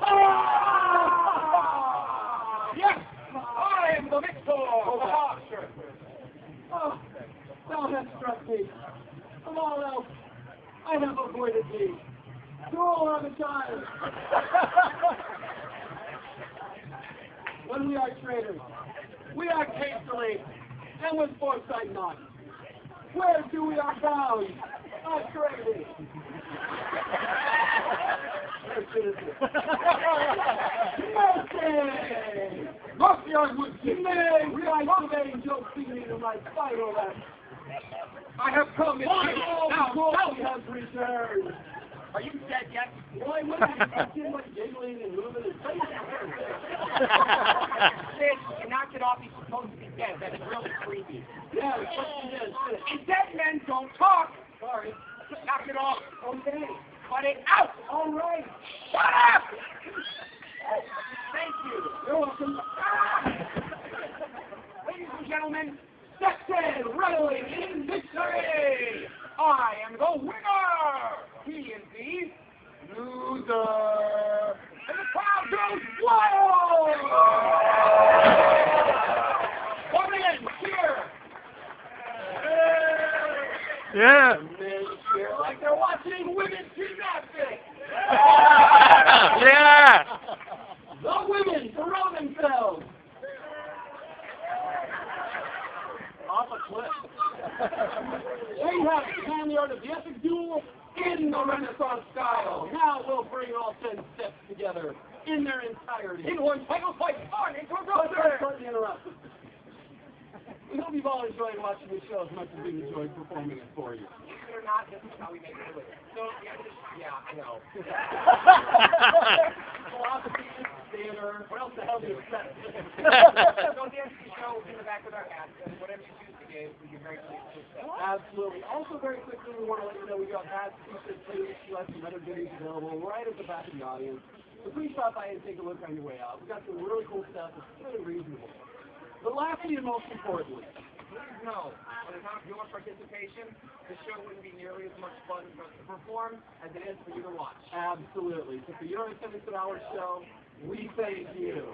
Ah! Yes! I am the victor! Oh. Oh, thou hast struck me. Of all else, I have avoided thee. Cruel are the child. when we are traitors, we act hastily and with foresight not. Where do we are bound? Not traitor. Mercy! Mercy, I would give. Are today Joe feeling in my final. I have come in the Now, now, has returned. are you dead yet? Why would I see much giggling and moving and face? Sid, knocked it off. He's supposed to be dead. That's really creepy. Yeah, what she did. And dead men don't talk. Sorry. Knock it off. Okay. Cut it out. All right. Shut up. Thank you. You're welcome. Ah. Ladies and gentlemen, in, readily in victory. I am the winner. He is the loser. And the crowd goes wild. Come in, cheer. Yeah. Men cheer like they're watching women's gymnastics. yeah. The women throw themselves. Off a cliff. There you have it, man, the art of the epic duel in the Renaissance style. Now we'll bring all ten steps together in their entirety. In one title fight, on into a We hope you've all enjoyed watching the show as much as we've enjoyed performing it for you. Believe it or not, this is how we make it. So, yeah, this- yeah, I know. Philosophy, theater, what else the hell do you expect? so, the the show in the back of our hats, and whatever you choose to give, we can very pleased. Absolutely. Also, very quickly, we want to let you know we got hats, t-shirts, too. We have some other goodies available right at the back of the audience. So please stop by and take a look on your way out. We've got some really cool stuff. It's really reasonable. But lastly and most importantly, Please know, without your participation, the show wouldn't be nearly as much fun for us to perform as it is for you to watch. absolutely. So for your attendance at our show, we thank you.